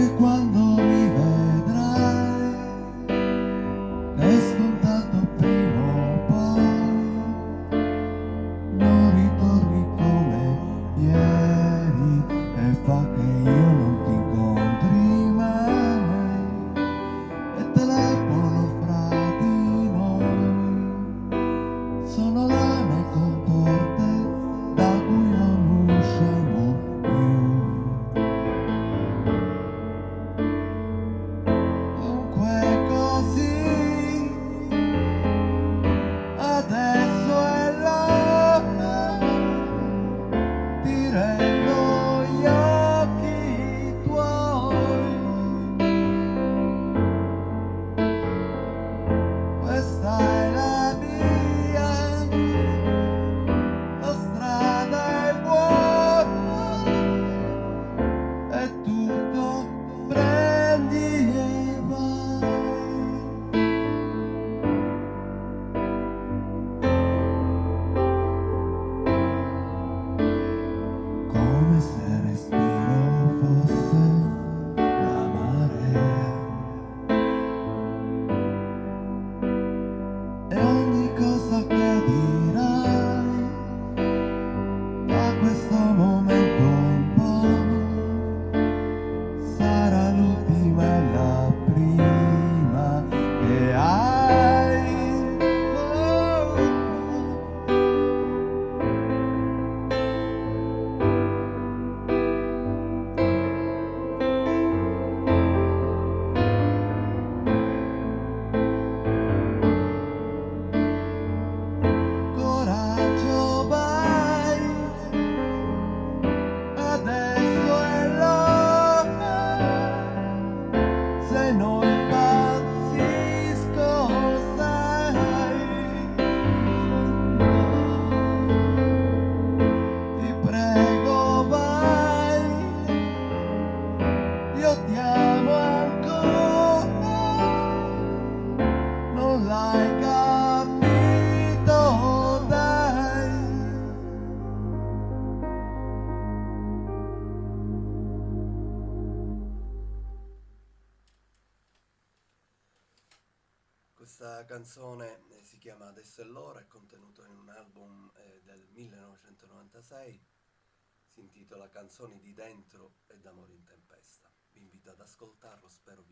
que cuando Questa canzone eh, si chiama Adesso è l'ora, è contenuto in un album eh, del 1996, si intitola Canzoni di dentro e d'amore in tempesta. Vi invito ad ascoltarlo, spero